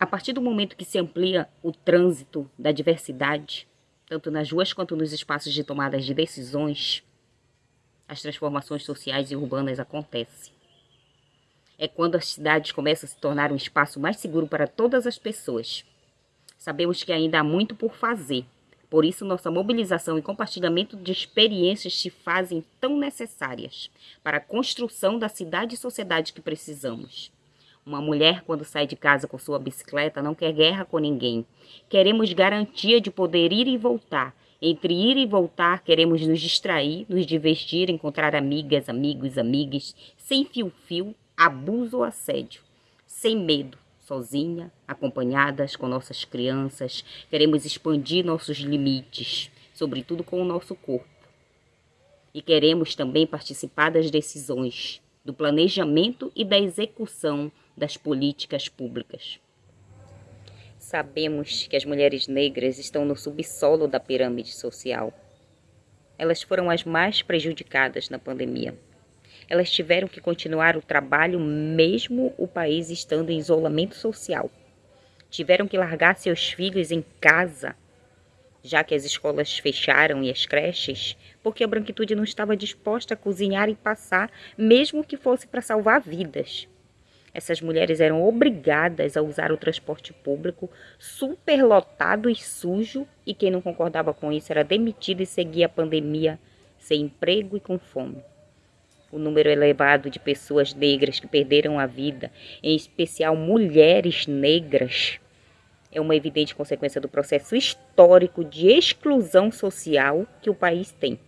A partir do momento que se amplia o trânsito da diversidade, tanto nas ruas quanto nos espaços de tomadas de decisões, as transformações sociais e urbanas acontecem. É quando as cidades começam a se tornar um espaço mais seguro para todas as pessoas. Sabemos que ainda há muito por fazer, por isso nossa mobilização e compartilhamento de experiências se fazem tão necessárias para a construção da cidade e sociedade que precisamos. Uma mulher, quando sai de casa com sua bicicleta, não quer guerra com ninguém. Queremos garantia de poder ir e voltar. Entre ir e voltar, queremos nos distrair, nos divertir, encontrar amigas, amigos, amigas, sem fio-fio, abuso ou assédio. Sem medo, sozinha, acompanhadas com nossas crianças. Queremos expandir nossos limites, sobretudo com o nosso corpo. E queremos também participar das decisões, do planejamento e da execução das políticas públicas. Sabemos que as mulheres negras estão no subsolo da pirâmide social. Elas foram as mais prejudicadas na pandemia. Elas tiveram que continuar o trabalho mesmo o país estando em isolamento social. Tiveram que largar seus filhos em casa, já que as escolas fecharam e as creches, porque a branquitude não estava disposta a cozinhar e passar, mesmo que fosse para salvar vidas. Essas mulheres eram obrigadas a usar o transporte público superlotado e sujo, e quem não concordava com isso era demitido e seguia a pandemia sem emprego e com fome. O número elevado de pessoas negras que perderam a vida, em especial mulheres negras, é uma evidente consequência do processo histórico de exclusão social que o país tem.